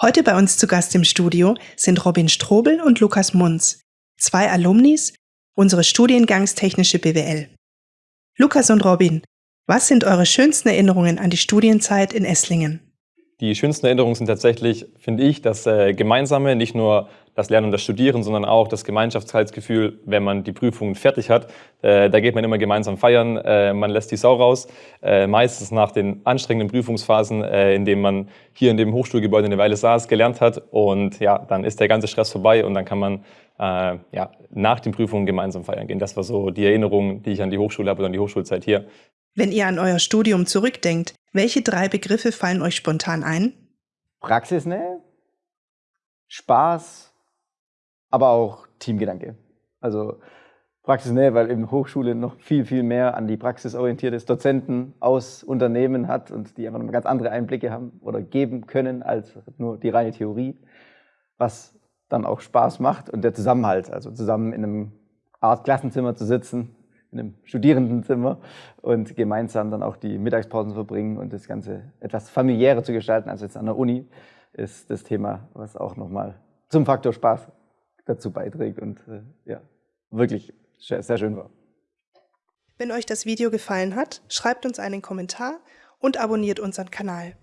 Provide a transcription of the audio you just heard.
Heute bei uns zu Gast im Studio sind Robin Strobel und Lukas Munz, zwei Alumnis unseres Studiengangs Technische BWL. Lukas und Robin, was sind eure schönsten Erinnerungen an die Studienzeit in Esslingen? Die schönsten Erinnerungen sind tatsächlich, finde ich, das äh, Gemeinsame, nicht nur das Lernen und das Studieren, sondern auch das Gemeinschaftsgefühl, wenn man die Prüfungen fertig hat. Äh, da geht man immer gemeinsam feiern, äh, man lässt die Sau raus, äh, meistens nach den anstrengenden Prüfungsphasen, äh, in denen man hier in dem Hochschulgebäude eine Weile saß, gelernt hat und ja, dann ist der ganze Stress vorbei und dann kann man äh, ja, nach den Prüfungen gemeinsam feiern gehen. Das war so die Erinnerung, die ich an die Hochschule habe und an die Hochschulzeit hier. Wenn ihr an euer Studium zurückdenkt, welche drei Begriffe fallen euch spontan ein? Praxisnähe, Spaß, aber auch Teamgedanke. Also Praxisnähe, weil eben Hochschule noch viel, viel mehr an die Praxis orientiert ist, Dozenten aus Unternehmen hat und die einfach noch ganz andere Einblicke haben oder geben können als nur die reine Theorie, was dann auch Spaß macht und der Zusammenhalt, also zusammen in einem Art Klassenzimmer zu sitzen, in einem Studierendenzimmer und gemeinsam dann auch die Mittagspausen verbringen und das Ganze etwas familiärer zu gestalten als jetzt an der Uni, ist das Thema, was auch nochmal zum Faktor Spaß dazu beiträgt und äh, ja, wirklich sehr, sehr schön war. Wenn euch das Video gefallen hat, schreibt uns einen Kommentar und abonniert unseren Kanal.